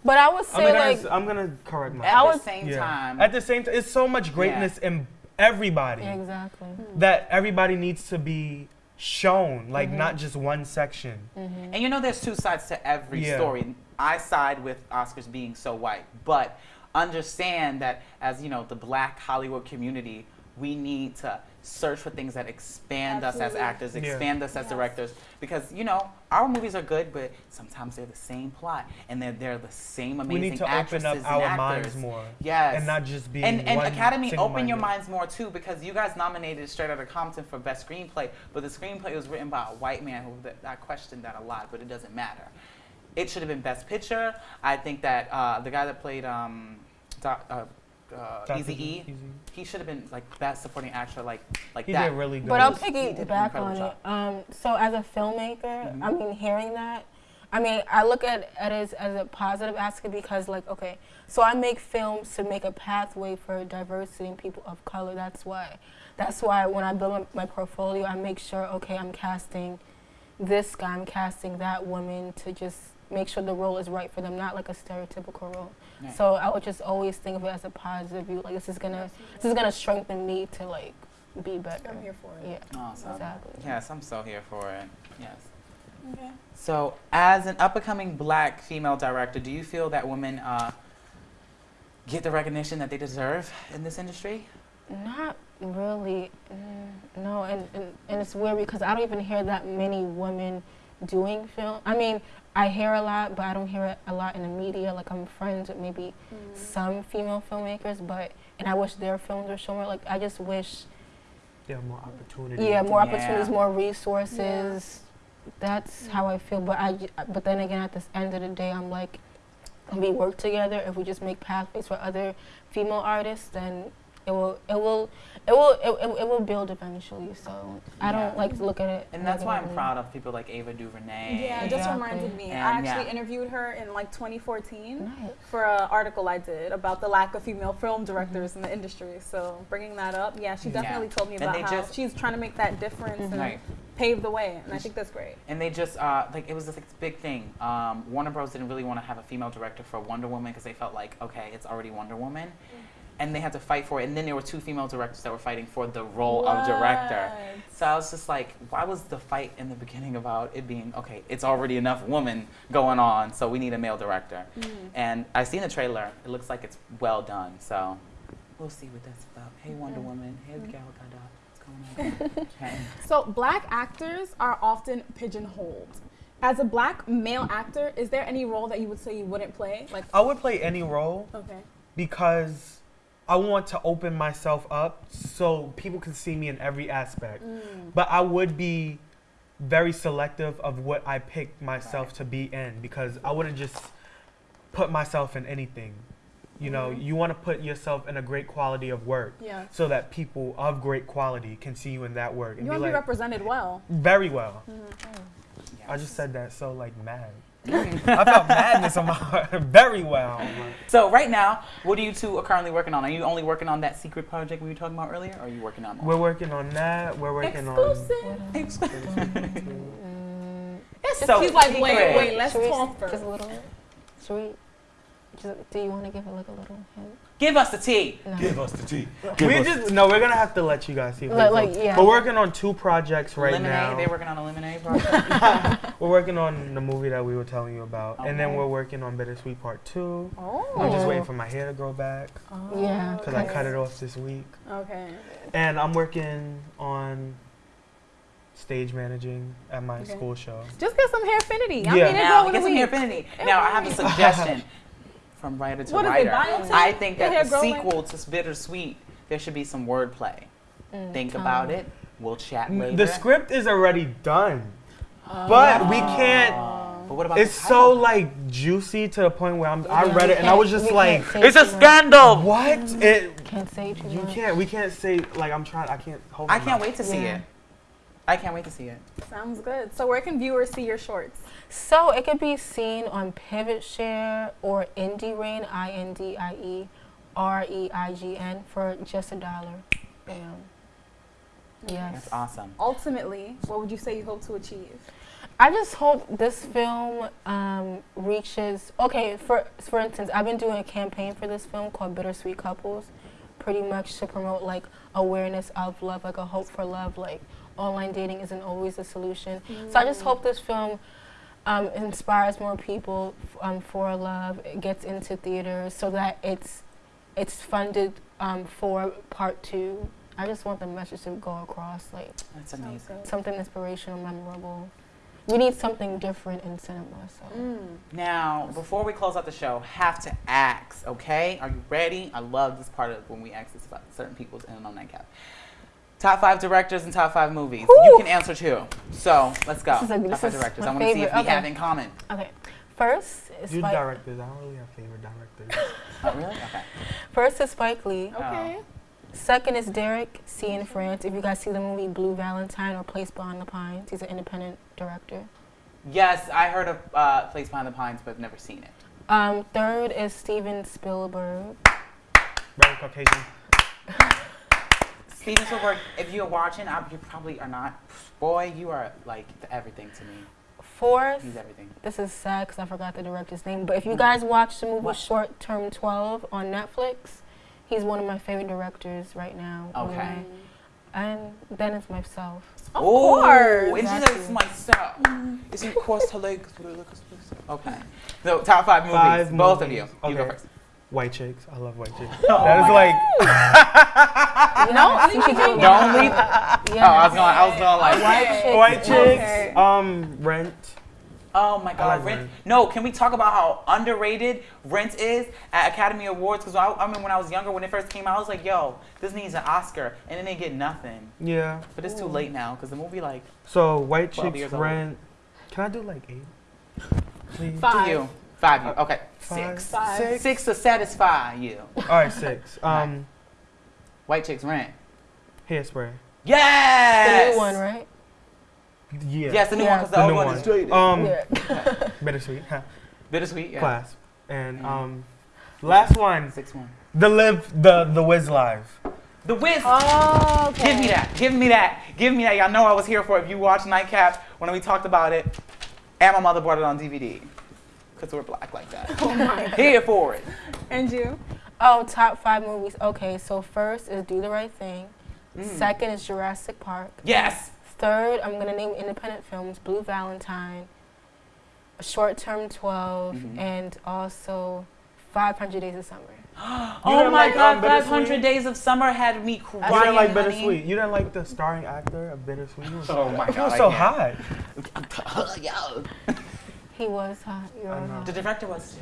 But I would I'm say gonna, like I'm gonna correct myself. At myself. the same Yeah. time, At the same time, it's so much greatness in everybody exactly. that everybody needs to be shown, like Mm-hmm. not just one section. and you know, there's two sides to every Yeah. story. I side with Oscars being so white, but understand that as you know, the Black Hollywood community, we need to search for things that expand us as Absolutely. actors, Yeah. expand us as Yes. directors, because you know, our movies are good, but sometimes they're the same plot and they're they're the same amazing We need to open up our actors. minds more. Yes. And not just be and, and one Academy, open your minds more too, because you guys nominated Straight Outta Compton for best screenplay, but the screenplay was written by a white man who that, I questioned that a lot, but it doesn't matter. It should have been best picture. I think that uh, the guy that played um, doc, uh, uh, Easy E, he should have been like best supporting actor, like like He that. did really good. But I'll He did an piggyback incredible on it. Um, so as a filmmaker, Mhm. I mean, hearing that, I mean, I look at, at it as, as a positive aspect because, like, okay, so I make films to make a pathway for diversity and people of color. That's why. That's why when I build my, my portfolio, I make sure, okay, I'm casting this guy, I'm casting that woman to just make sure the role is right for them, not like a stereotypical role. Right. So I would just always think of it as a positive view. Like this is gonna, this is gonna strengthen me to like be better. I'm here for it. Yeah. Awesome. Exactly. Yes, I'm so here for it. Yes. Okay. So, as an up and coming black female director, do you feel that women uh, get the recognition that they deserve in this industry? Not really. Mm, no, and, and and it's weird because I don't even hear that many women doing film. I mean, I hear a lot, but I don't hear it a lot in the media. Like I'm friends with maybe mm. some female filmmakers, but and I wish their films were shown more. Like I just wish, there are more opportunities. yeah, more Yeah. opportunities, more resources. That's mm. how I feel. But I, but then again, at this end of the day, I'm like, if we work together, if we just make pathways for other female artists, then it will, it will, it will, it, it, it will build eventually. So I Yeah. don't like to look at it. And that's why I'm proud of people like Ava DuVernay. Yeah, it just reminded me. And, I actually yeah. interviewed her in like 2014 Nice. for an article I did about the lack of female film directors in the industry. So bringing that up, yeah, she Yeah. definitely told me And about they how just- she's trying to make that difference and Right. pave the way, and I think that's great. And they just uh, like it was this like, big thing. Um, Warner Bros. didn't really want to have a female director for Wonder Woman because they felt like okay, it's already Wonder Woman, and they had to fight for it. And then there were two female directors that were fighting for the role of director. So I was just like, why was the fight in the beginning about it being okay? It's already enough women going on, so we need a male director. Mm. And I seen the trailer. It looks like it's well done. So we'll see what that's about. Hey Wonder Woman. Hey mm. Gal Gadot. What's going on? okay. So, black actors are often pigeonholed. As a black male actor, is there any role that you would say you wouldn't play? Like, I would play any role okay. because I want to open myself up so people can see me in every aspect. But I would be very selective of what I pick myself to be in because I wouldn't just put myself in anything. You know, you want to put yourself in a great quality of work Yeah. so that people of great quality can see you in that work and You be want to like represented well. very well. Mm-hmm. I just said that so like mad. I felt madness on my heart. Very well. So right now, what are you two are currently working on? Are you only working on that secret project we were talking about earlier, or are you working on more? We're working on that. We're working Exclusive. It's so He's like, wait, secret. wait, let's talk first. Just a little bit. Should we? Just, do you want to give it like a little hint? Give us the tea. No. Give us the tea. We just no. We're gonna have to let you guys see. Like- Like, like, yeah. We're working on two projects right lemonade. now. They're working on a lemonade project. We're working on the movie that we were telling you about, and then we're working on Bittersweet Part Two. Oh. I'm just waiting for my hair to grow back oh. Yeah. because I cut it off this week, Okay. and I'm working on stage managing at my Okay. school show. Just get some hair affinity. I Yeah. mean, it's now over get the some week. affinity. Now I have a suggestion from writer to What is it, writer. biotech? I think that the grow like- sequel to Bittersweet, there should be some wordplay. Mm, Think um, about it. We'll chat later. The script is already done, but we can't. But what about It's so like juicy to the point where I'm, I read it and I was just like, It's a too much. scandal. what? It Can't say too you much. can't we can't say like I'm trying I can't hold. I can't mouth. wait to see Yeah. it. I can't wait to see it. Sounds good. So where can viewers see your shorts? So it could be seen on PivotShare or Indie Reign, I N D I E R E I G N, for just a dollar. Bam. Yes. That's awesome. Ultimately, what would you say you hope to achieve? I just hope this film um, reaches. Okay, for for instance, I've been doing a campaign for this film called Bittersweet Couples, pretty much to promote like awareness of love, like a hope for love. Like online dating isn't always a solution. So I just hope this film um, inspires more people f- um, for love. It gets into theaters so that it's it's funded um, for part two. I just want the message to go across, like That's amazing. something inspirational, memorable. We need something different in cinema. So Mm. Now, before we close out the show, have to ask, okay? Are you ready? I love this part of when we ask this about certain people's in and on nightcap. Top five directors and top five movies. You can answer two. So let's go. This is a- top this five directors. my I want to see if we Okay. have in common. okay, first is You Spike. directors, I don't really have favorite directors. Oh, really? Okay. First is Spike Lee. Okay. Second is Derek Cianfrance. If you guys see the movie Blue Valentine or Place Beyond the Pines, he's an independent director. Yes, I heard of uh, Place Behind the Pines, but I've never seen it. Um, third is Steven Spielberg. Very Caucasian. Steven Spielberg, if you're watching, I, you probably are not. Boy, you are like the everything to me. Fourth, He's everything. this is sad because I forgot the director's name, but if you guys watch the movie What? Short Term 12 on Netflix, he's one of my favorite directors right now. Okay. anyway. And then it's myself. Of Ooh, course. It's Exactly. just myself. It's in course to like. Okay. So top five movies. Five Both of movies. you. You go Okay. first. White chicks. I love white chicks. Oh that is like No, you should do it. Don't leave. Yeah. Oh, I was going. I was going like. White Okay. chicks. white chicks. Okay. Um, Rent. Oh my God, like Rent. Rent. No, can we talk about how underrated Rent is at Academy Awards? Because I, I mean, when I was younger, when it first came out, I was like, "Yo, this needs an Oscar," and then they get nothing. Yeah. But it's too late now because the movie, like, So white 12 chicks. years old. Rent. Can I do like eight? Please. Five. To you, five. You. Okay, Five. six. Five. Six. Six to satisfy you. All right, six. Um, White chicks rent. hairspray. The Yes. new one, right? Yeah. Yes, the new one Yeah. because the, The old new one, one. is straight. Um, Yeah. bittersweet. huh, Bittersweet. Yeah. Class. And Mhm. um, last one. Six one. The live. The the Wiz live. The Wiz. Oh, okay. Give me that. Give me that. Give me that. Y'all know I was here for it. If you watched Nightcap when we talked about it, and my mother brought it on DVD. Because we're black like that. Oh my. Here for it. And you? Oh, top five movies. Okay, so first is Do the Right Thing. Mm. Second is Jurassic Park. Yes. Third, I'm gonna name independent films: Blue Valentine, Short Term 12, Mhm. and also 500 Days of Summer. oh my like, God, um, 500 Days of Summer had me crying. You didn't like honey. Bittersweet. You didn't like the starring actor of Bittersweet. He was, Oh my God, was I so can't. hot. Yo. He was hot. You're I know. The director was too.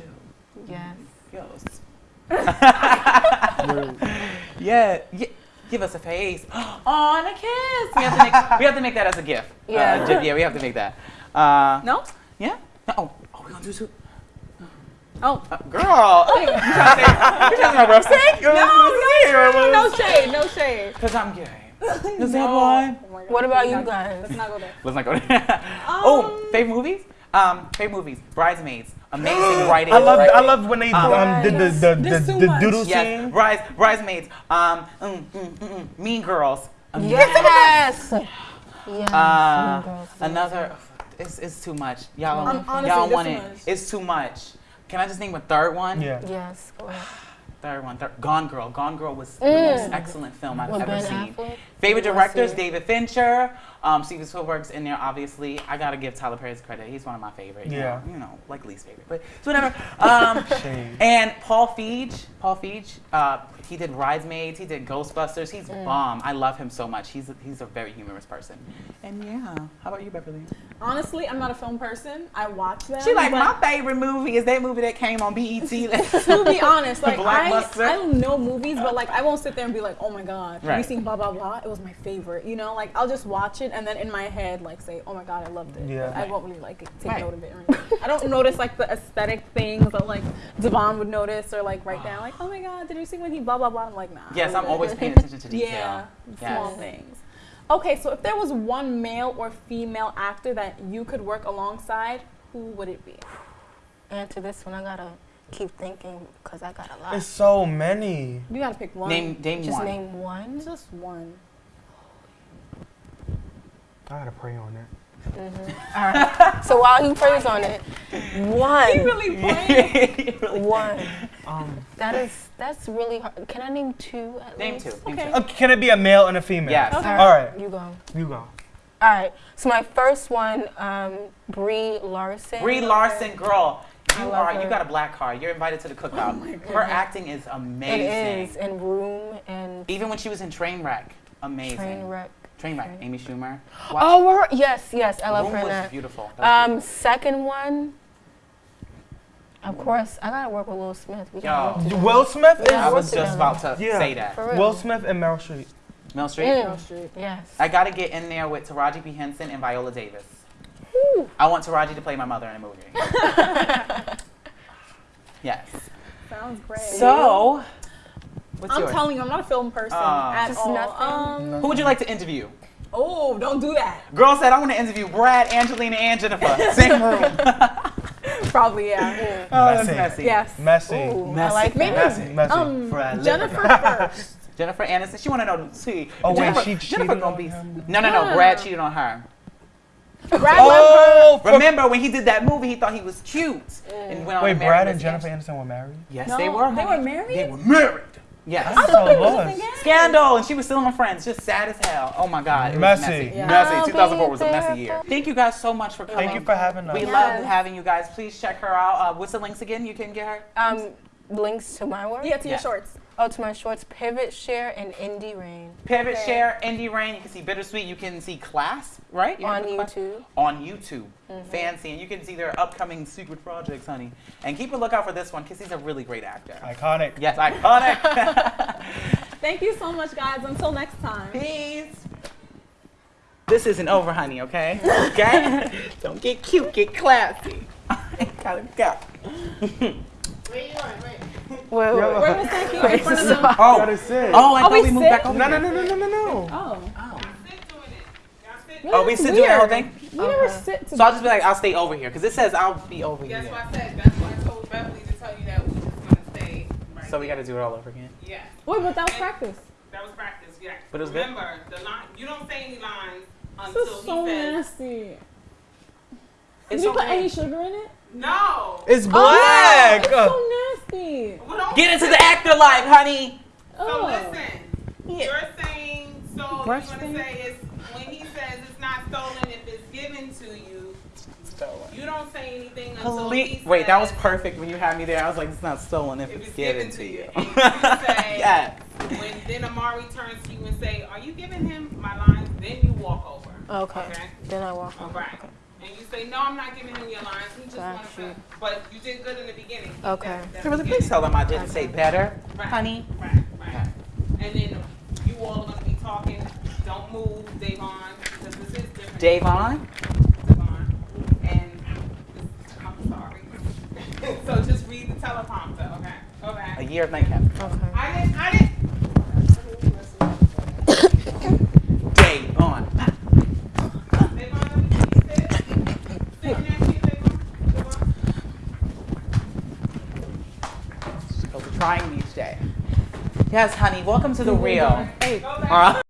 Yes. Yes. yeah. yeah. Give us a face. Oh, and a kiss. We have to make, we have to make that as a gift. Yeah. Uh, yeah, we have to make that. Uh, No? Yeah? Oh, oh, we're going to do two. Oh. Uh, girl. you trying to say, you trying to say rough sex? No, no, no shade, no shade. Because I'm gay. Is that No. one? Oh. What about you Let's not- guys? Let's not go there. Let's not go there. oh, favorite movies? Um, favorite movies. Bridesmaids. Amazing writing. I love. I love when they Um, um, did the the, There's the, too the doodle Yes, scene. Brides, bridesmaids. Um, mm, mm, mm, mm. Mean Girls. Amazing. Yes. yes. Uh, Mean Girls. another. It's, it's too much. Y'all Um, y'all want too it. much. It's too much. Can I just name a third one? Yeah. Yes. Third one. Third, Gone Girl. Gone Girl was the Mm. most excellent film I've With ever Ben seen. Affleck? Favorite directors. David Fincher. Um, Steven Spielberg's in there, obviously. I gotta give Tyler Perry's credit. He's one of my favorite. You Know, you know, like least favorite, but it's whatever. Um, Shade. and Paul Feig. Paul Feig. Uh, he did Bridesmaids. He did Ghostbusters. He's Mm. bomb. I love him so much. He's a, he's a very humorous person. And yeah, how about you, Beverly? Honestly, I'm not a film person. I watch them. She like my favorite movie is that movie that came on BET. to be honest, like I, Blockbuster. I don't know movies, but like I won't sit there and be like, oh my god, have you seen blah blah blah? It was my favorite. You know, like I'll just watch it and then in my head like say, oh my god, I loved it. Yeah. But I won't really like take Right. note of it. Or. I don't notice like the aesthetic things that like Devon would notice or like write down like, oh my god, did you see when he blah blah blah? I'm like, nah. yes, I'm good. always paying attention to detail. Yeah, small things. Okay, so if there was one male or female actor that you could work alongside, who would it be? Answer this one. I gotta keep thinking because I got a lot. It's so many. You gotta pick one. Name name Just one. name one. just one. I gotta pray on it. All right. so while he prays on it, one. He really playing. One. Um, That is that's really hard. Can I name two? At Name least? two. Name Okay. two. uh, can it be a male and a female? Yes. Okay. All right. You go. You go. All right. So my first one, um, Brie Larson. Brie Larson, girl, you love are you got a black card. You're invited to the cookout. her acting is amazing. is in Room and Even when she was in Trainwreck, amazing. Trainwreck. Trainwreck, Amy Schumer. Watch Oh, we're, yes, yes, I love Room her in was that. beautiful. That was Um, second one. Of course, I gotta work with Will Smith. We Yo. work to do. Will Smith beautiful. I was just about to Yeah. say that. Will Smith and Meryl Streep. Mel Street. Mm. Yes. I got to get in there with Taraji P Henson and Viola Davis. Whew. I want Taraji to play my mother in a movie. yes. Sounds great. So, what's I'm yours? telling you, I'm not a film person Oh. at Just all. nothing? Um, Who would you like to interview? oh, don't do that. Girl said I want to interview Brad, Angelina, and Jennifer. Same room. Probably yeah. Oh, that's Messy. messy. yes. Messy. Ooh, I Messy. like Maybe. Messy. Messy. Um, Fred Jennifer first. Jennifer Aniston. She want to know. See, Oh, wait, Jennifer, she Jennifer gonna on be. him? No, no, no. No. Brad cheated on her. Brad left oh, for- Remember when he did that movie? He thought he was cute. And went on wait, Brad and Jennifer Aniston. Aniston were married? Yes, No, they were. they were married? They were married. Yes. I'm so lost. Scandal, and she was still my friends, just sad as hell. Oh my God, it Messy. was messy. Yeah. Messy. 2004 was a messy year. Thank you guys so much for coming. Thank you for having us. We Yes. love having you guys. Please check her out. Uh, what's the links again? You can get her. Um, links to my work. Yeah, to Yeah. your shorts. Oh, to my shorts, Pivot, Share, and Indie Reign Pivot, Okay. share, Indie Reign. You can see Bittersweet. You can see Class, right? You on have the Class? YouTube. On YouTube. Mm-hmm. Fancy. And you can see their upcoming secret projects, honey. And keep a lookout for this one because he's a really great actor. Iconic. Yes, iconic. Thank you so much, guys. Until next time. Peace. This isn't over, honey, okay? Okay? Don't get cute, get classy. I gotta go. Wait, wait, Where was that here? In front of them? Oh, Gotta sit. oh, I Oh, thought we we moved sit? back over No, no, no, no, no, no, no. Oh. Oh, oh. oh we That's sit doing the whole thing? We never sit So I'll just be like, I'll stay over here, because it says I'll be over That's here. why I said, that's why I told Beverly to tell you that we was gonna stay right So we gotta do it all over again. Yeah, Wait, but that was practice. that was practice, yeah. But it was good? Remember, the line, you don't say any lines This until is so he says, nasty. Did It's you put okay. any sugar in it? No. It's oh, black. It's so oh. nasty. We Get into the actor life, honey. Oh. So Oh. listen, you're saying, so Brush you're gonna say it's, when he says it's not stolen if it's given to you, stolen. you don't say anything until he Ple- Wait, that was perfect when you had me there. I was like, it's not stolen if, if it's given to you. And you say, yes. when then Amari turns to you and say, are you giving him my lines? Then you walk over. Okay. Okay. Then I walk over. on. right. Okay. And you say, no, I'm not giving him your lines. He just Got wants you. to. But you did good in the beginning. Okay. That- that's Kimberly, good. please tell them I didn't say better, Right. honey. Right, right. And then you all are gonna be talking. Don't move, Davon, because this is different. Davon? Davon. And I'm sorry. so just read the teleprompter, okay? A Okay. year of nightcap. Okay. I didn't. I didn't. Davon. Davon, let me see you sit. Sit next to you, Davon. Davon. So we're trying each day. Yes, honey. Welcome to the real. Back. All right.